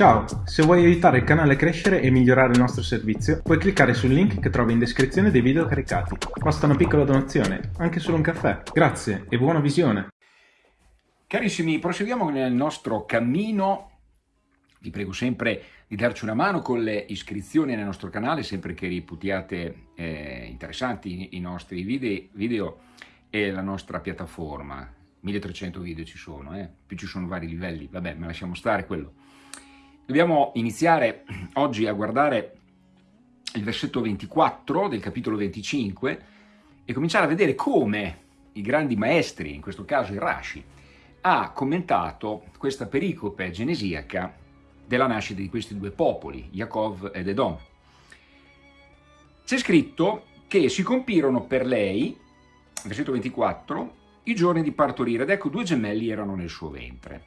Ciao, se vuoi aiutare il canale a crescere e migliorare il nostro servizio, puoi cliccare sul link che trovi in descrizione dei video caricati. Basta una piccola donazione, anche solo un caffè. Grazie e buona visione! Carissimi, proseguiamo nel nostro cammino. Vi prego sempre di darci una mano con le iscrizioni nel nostro canale, sempre che reputiate eh, interessanti i nostri video, video e la nostra piattaforma. 1300 video ci sono, eh? più ci sono vari livelli, vabbè, ma lasciamo stare quello. Dobbiamo iniziare oggi a guardare il versetto 24 del capitolo 25 e cominciare a vedere come i grandi maestri, in questo caso il Rashi, ha commentato questa pericope genesiaca della nascita di questi due popoli, Yaakov ed Edom. C'è scritto che si compirono per lei, versetto 24, i giorni di partorire ed ecco due gemelli erano nel suo ventre.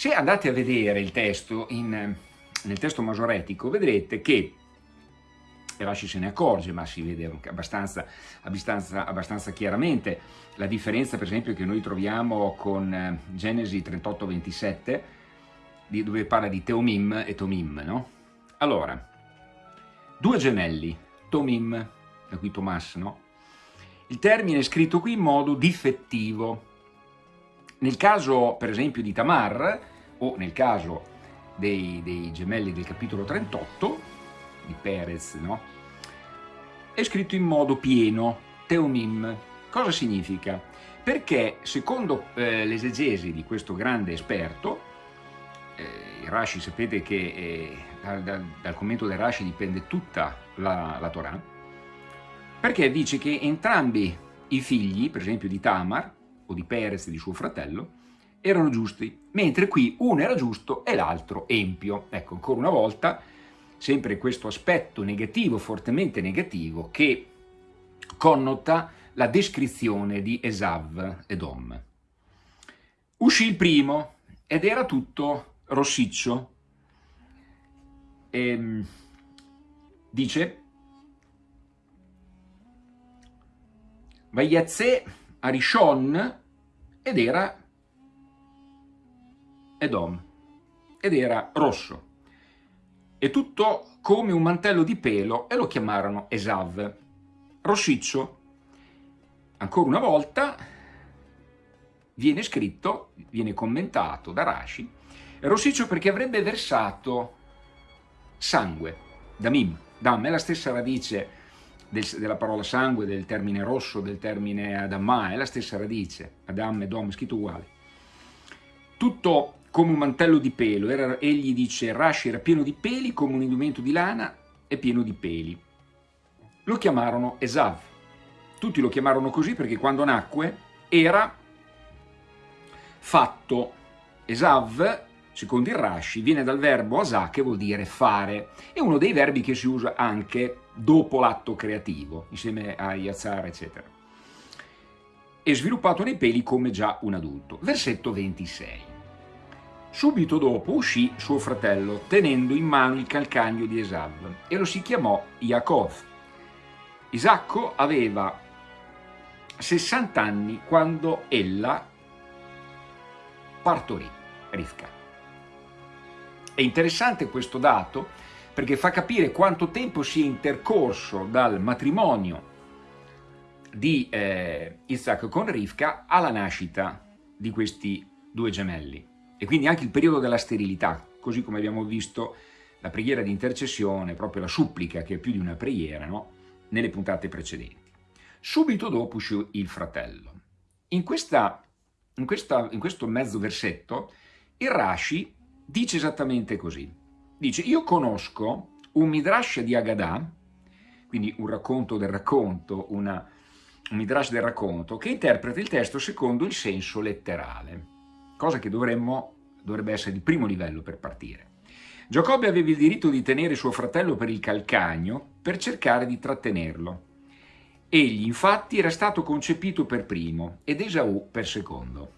Se andate a vedere il testo in, nel testo masoretico vedrete che Rashi se ne accorge, ma si vede abbastanza, abbastanza, abbastanza, chiaramente la differenza per esempio che noi troviamo con eh, Genesi 38-27 dove parla di Teomim e Tomim, no? Allora, due gemelli, Tomim, da qui Tomas, no? Il termine è scritto qui in modo difettivo. Nel caso, per esempio, di Tamar, o nel caso dei, dei gemelli del capitolo 38 di Perez, no? è scritto in modo pieno, teomim. Cosa significa? Perché secondo eh, l'esegesi di questo grande esperto, eh, Rashi sapete che eh, dal, dal, dal, commento del Rashi dipende tutta la, la Torah, perché dice che entrambi i figli, per esempio di Tamar o di Perez, di suo fratello, erano giusti, mentre qui uno era giusto e l'altro empio. Ecco, ancora una volta, sempre questo aspetto negativo, fortemente negativo, che connota la descrizione di Esav Edom. Uscì il primo ed era tutto rossiccio. E, ehm, dice, Vaiazze Arishon ed era Edom ed era rosso. E tutto come un mantello di pelo e lo chiamarono Esav. Rossiccio, ancora una volta, viene scritto, viene commentato da Rashi, rossiccio perché avrebbe versato sangue, damim, dam è la stessa radice del, della parola sangue, del termine rosso, del termine adamma, è la stessa radice, adam e dom, scritto uguale. Tutto come un mantello di pelo, era, egli dice Rashi era pieno di peli come un indumento di lana e pieno di peli. Lo chiamarono Esav, tutti lo chiamarono così perché quando nacque era fatto Esav, secondo il Rashi, viene dal verbo asà che vuol dire fare, è uno dei verbi che si usa anche dopo l'atto creativo, insieme a Yazzar, eccetera. È sviluppato nei peli come già un adulto. Versetto 26. Subito dopo uscì suo fratello, tenendo in mano il calcagno di Esav, e lo si chiamò Yaakov. Isacco aveva 60 anni quando ella partorì Rivka. È interessante questo dato perché fa capire quanto tempo sia intercorso dal matrimonio di eh, Isacco con Rivka alla nascita di questi due gemelli e quindi anche il periodo della sterilità, così come abbiamo visto la preghiera di intercessione, proprio la supplica che è più di una preghiera, no? nelle puntate precedenti. Subito dopo uscì il fratello. In, questa, in, questa, in questo mezzo versetto il Rashi dice esattamente così. Dice, io conosco un midrash di Agadah, quindi un racconto del racconto, una, un midrash del racconto, che interpreta il testo secondo il senso letterale cosa che dovremmo, dovrebbe essere di primo livello per partire. Giacobbe aveva il diritto di tenere suo fratello per il calcagno per cercare di trattenerlo. Egli infatti era stato concepito per primo ed Esaù per secondo.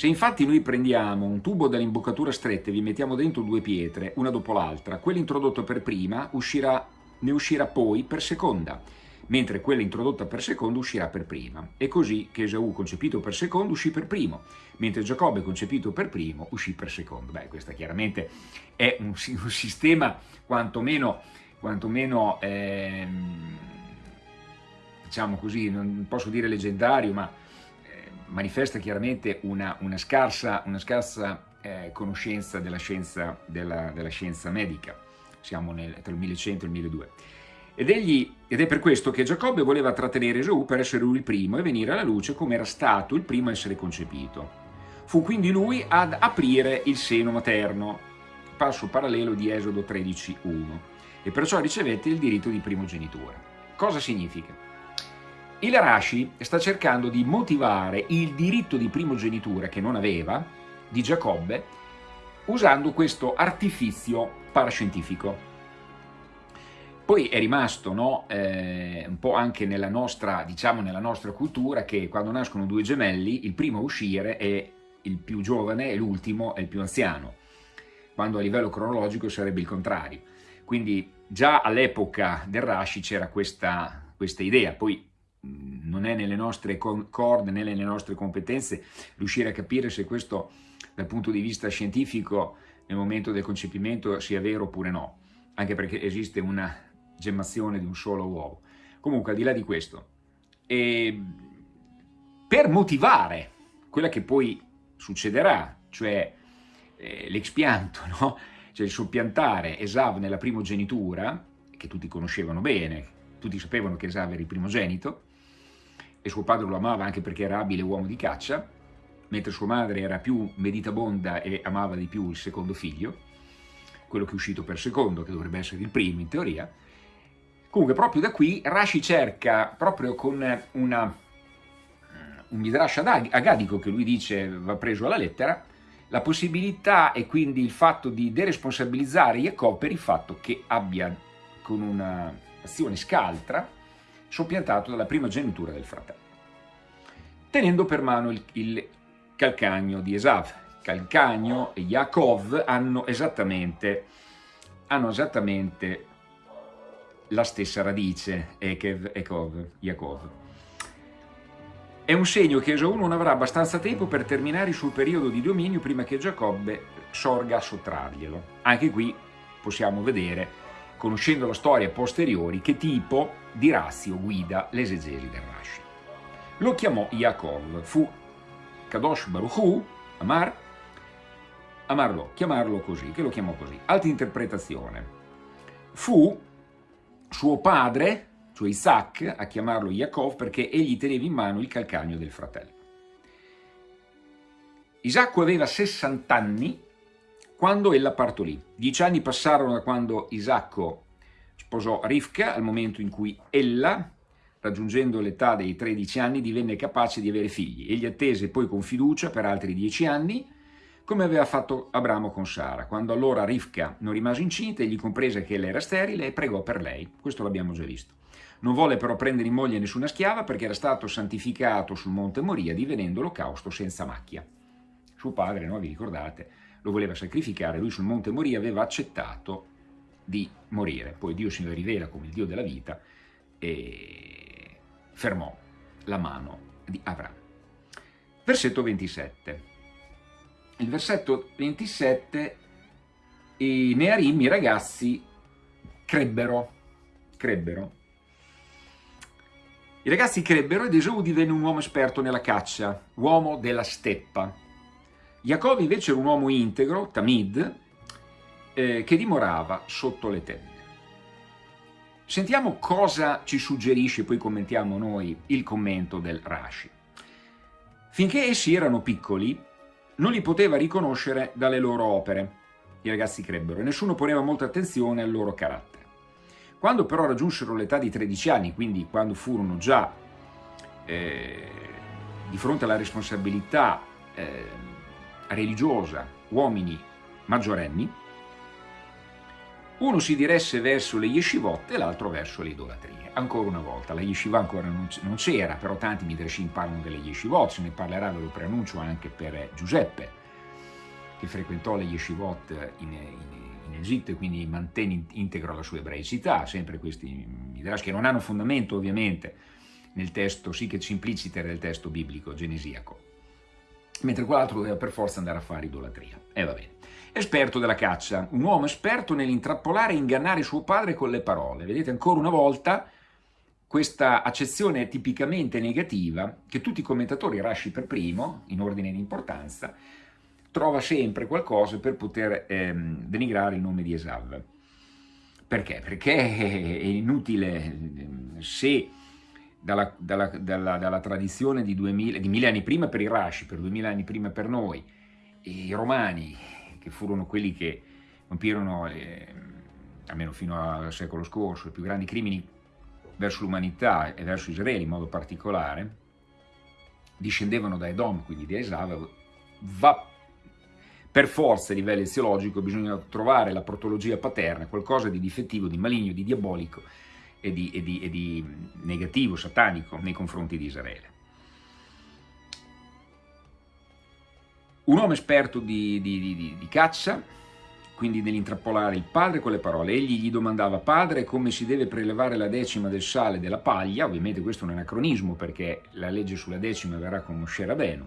Se infatti noi prendiamo un tubo dall'imboccatura stretta e vi mettiamo dentro due pietre, una dopo l'altra, quello introdotto per prima uscirà, ne uscirà poi per seconda, mentre quella introdotta per secondo uscirà per prima. E così che Esaù concepito per secondo uscì per primo, mentre Giacobbe concepito per primo uscì per secondo. Beh, questo chiaramente è un, un sistema quantomeno, quantomeno ehm, diciamo così, non posso dire leggendario, ma eh, manifesta chiaramente una, una scarsa, una scarsa eh, conoscenza della scienza, della, della scienza medica. Siamo nel, tra il 1100 e il 1200. Ed, egli, ed, è per questo che Giacobbe voleva trattenere Esau per essere lui il primo e venire alla luce come era stato il primo a essere concepito. Fu quindi lui ad aprire il seno materno, passo parallelo di Esodo 13.1, e perciò ricevette il diritto di primogenitura. Cosa significa? Il Rashi sta cercando di motivare il diritto di primogenitura che non aveva, di Giacobbe, usando questo artifizio parascientifico. Poi è rimasto no, eh, un po' anche nella nostra, diciamo, nella nostra cultura che quando nascono due gemelli il primo a uscire è il più giovane e l'ultimo è il più anziano, quando a livello cronologico sarebbe il contrario. Quindi già all'epoca del Rashi c'era questa, questa idea, poi non è nelle nostre corde né nelle nostre competenze riuscire a capire se questo dal punto di vista scientifico nel momento del concepimento sia vero oppure no, anche perché esiste una gemmazione di un solo uovo. Comunque, al di là di questo, e per motivare quella che poi succederà, cioè eh, l'expianto, no? cioè il soppiantare Esav nella primogenitura, che tutti conoscevano bene, tutti sapevano che Esav era il primogenito, e suo padre lo amava anche perché era abile uomo di caccia, mentre sua madre era più meditabonda e amava di più il secondo figlio, quello che è uscito per secondo, che dovrebbe essere il primo in teoria, Comunque proprio da qui Rashi cerca, proprio con una, un midrash agadico che lui dice va preso alla lettera, la possibilità e quindi il fatto di deresponsabilizzare Jacob per il fatto che abbia con un'azione scaltra soppiantato dalla prima genitura del fratello, tenendo per mano il, il calcagno di Esav. Calcagno e Yaakov hanno esattamente, hanno esattamente la stessa radice, Ekev, Ekov, Yaakov. È un segno che Esau non avrà abbastanza tempo per terminare il suo periodo di dominio prima che Giacobbe sorga a sottrarglielo. Anche qui possiamo vedere, conoscendo la storia posteriori, che tipo di razio guida l'esegesi del Rashi. Lo chiamò Yaakov, fu Kadosh Baruch Amar, amarlo, chiamarlo così, che lo chiamò così. Altra interpretazione. Fu suo padre, cioè Isaac, a chiamarlo Yaakov perché egli teneva in mano il calcagno del fratello. Isacco aveva 60 anni quando ella partorì. Dieci anni passarono da quando Isacco sposò Rivka al momento in cui ella, raggiungendo l'età dei 13 anni, divenne capace di avere figli. Egli attese poi con fiducia per altri dieci anni come aveva fatto Abramo con Sara. Quando allora Rivka non rimase incinta, egli comprese che ella era sterile e pregò per lei. Questo l'abbiamo già visto. Non volle però prendere in moglie nessuna schiava perché era stato santificato sul monte Moria divenendo l'olocausto senza macchia. Suo padre, no, vi ricordate, lo voleva sacrificare, lui sul monte Moria aveva accettato di morire. Poi Dio si rivela come il Dio della vita e fermò la mano di Abramo. Versetto 27 il versetto 27, i Nearim, i ragazzi, crebbero, crebbero. I ragazzi crebbero ed Esau divenne un uomo esperto nella caccia, uomo della steppa. Giacobbe invece era un uomo integro, Tamid, eh, che dimorava sotto le tende. Sentiamo cosa ci suggerisce, poi commentiamo noi il commento del Rashi. Finché essi erano piccoli, non li poteva riconoscere dalle loro opere, i ragazzi crebbero, e nessuno poneva molta attenzione al loro carattere. Quando però raggiunsero l'età di 13 anni, quindi quando furono già eh, di fronte alla responsabilità eh, religiosa, uomini maggiorenni, uno si diresse verso le yeshivot e l'altro verso le idolatrie. Ancora una volta, la yeshiva ancora non c'era, però tanti midrashim parlano delle yeshivot, se ne parlerà, ve lo preannuncio, anche per Giuseppe, che frequentò le yeshivot in, in, in Egitto e quindi mantiene integro la sua ebraicità, sempre questi midrash che non hanno fondamento ovviamente nel testo, sì che ci implicite nel testo biblico genesiaco, mentre quell'altro doveva per forza andare a fare idolatria. E va bene. Esperto della caccia, un uomo esperto nell'intrappolare e ingannare suo padre con le parole. Vedete ancora una volta questa accezione tipicamente negativa che tutti i commentatori, Rashi per primo, in ordine di importanza, trova sempre qualcosa per poter ehm, denigrare il nome di Esav. Perché? Perché è inutile se dalla, dalla, dalla, dalla tradizione di, 2000, di mille anni prima per i Rashi, per duemila anni prima per noi, i romani, che furono quelli che compirono, eh, almeno fino al secolo scorso, i più grandi crimini verso l'umanità e verso Israele in modo particolare, discendevano da Edom, quindi di Esav, va per forza a livello eziologico bisogna trovare la protologia paterna, qualcosa di difettivo, di maligno, di diabolico e di, e di, e di negativo, satanico nei confronti di Israele. Un uomo esperto di, di, caccia, quindi nell'intrappolare il padre con le parole. Egli gli domandava, padre, come si deve prelevare la decima del sale della paglia? Ovviamente questo è un anacronismo perché la legge sulla decima verrà con Moshe Rabenu.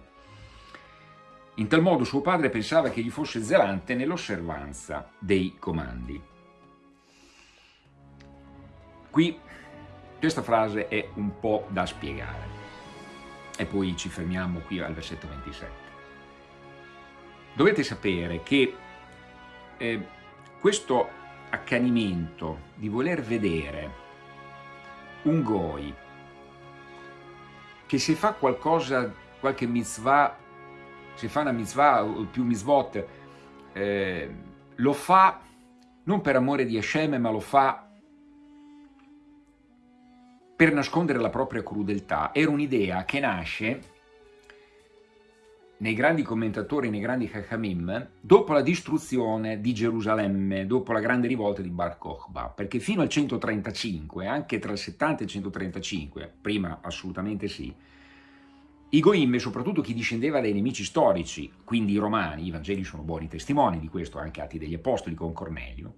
In tal modo suo padre pensava che gli fosse zelante nell'osservanza dei comandi. Qui questa frase è un po' da spiegare e poi ci fermiamo qui al versetto 27. Dovete sapere che eh, questo accanimento di voler vedere un goi che se fa qualcosa, qualche mitzvah se fa una mitzvah o più mitzvot, eh, lo fa non per amore di Hashem, ma lo fa per nascondere la propria crudeltà. Era un'idea che nasce nei grandi commentatori, nei grandi Chachamim, dopo la distruzione di Gerusalemme, dopo la grande rivolta di Bar Kokhba, perché fino al 135, anche tra il 70 e il 135, prima assolutamente sì, i Goim, soprattutto chi discendeva dai nemici storici, quindi i Romani, i Vangeli sono buoni testimoni di questo, anche Atti degli Apostoli con Cornelio,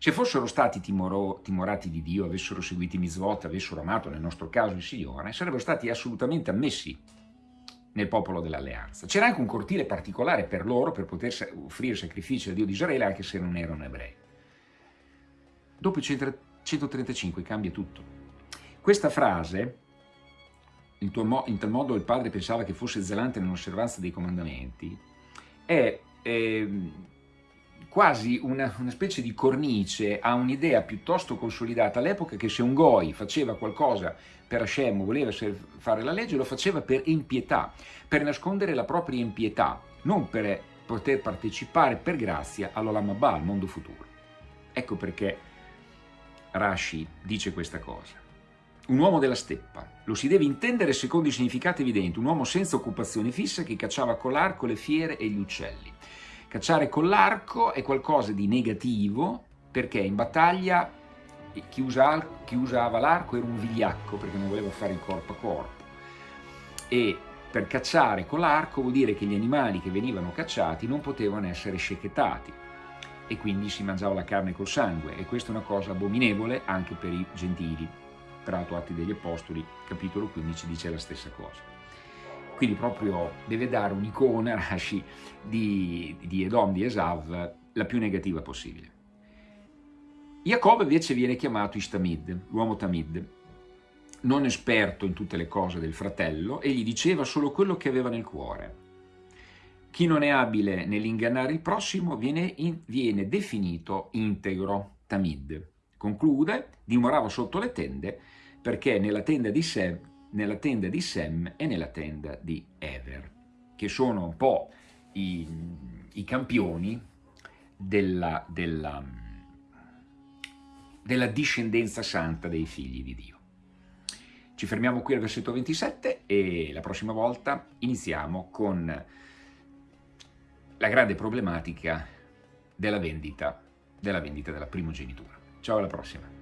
se fossero stati timoro, timorati di Dio, avessero seguito i mitzvot, avessero amato nel nostro caso il Signore, sarebbero stati assolutamente ammessi nel popolo dell'alleanza. C'era anche un cortile particolare per loro per poter offrire sacrifici al Dio di Israele anche se non erano ebrei. Dopo il 135 cambia tutto. Questa frase in, tal modo il padre pensava che fosse zelante nell'osservanza dei comandamenti, è eh, quasi una, una, specie di cornice a un'idea piuttosto consolidata all'epoca che se un goi faceva qualcosa per Hashem voleva fare la legge, lo faceva per impietà, per nascondere la propria impietà, non per poter partecipare per grazia all'Olam Abba, al mondo futuro. Ecco perché Rashi dice questa cosa un uomo della steppa. Lo si deve intendere secondo i significati evidenti, un uomo senza occupazione fissa che cacciava con l'arco le fiere e gli uccelli. Cacciare con l'arco è qualcosa di negativo perché in battaglia chi, usa, chi usava l'arco era un vigliacco perché non voleva fare il corpo a corpo e per cacciare con l'arco vuol dire che gli animali che venivano cacciati non potevano essere scechettati e quindi si mangiava la carne col sangue e questa è una cosa abominevole anche per i gentili peraltro Atti degli Apostoli, capitolo 15, dice la stessa cosa. Quindi proprio deve dare un'icona, Rashi, di, di Edom, di Esav, la più negativa possibile. Jacob invece viene chiamato Istamid, l'uomo Tamid, non esperto in tutte le cose del fratello, e gli diceva solo quello che aveva nel cuore. Chi non è abile nell'ingannare il prossimo viene, in, viene definito integro, Tamid. Conclude, dimorava sotto le tende perché nella tenda di Sem, nella tenda di Sem e nella tenda di Ever, che sono un po' i, i campioni della, della, della discendenza santa dei figli di Dio. Ci fermiamo qui al versetto 27 e la prossima volta iniziamo con la grande problematica della vendita della, vendita della primogenitura. Ciao alla prossima!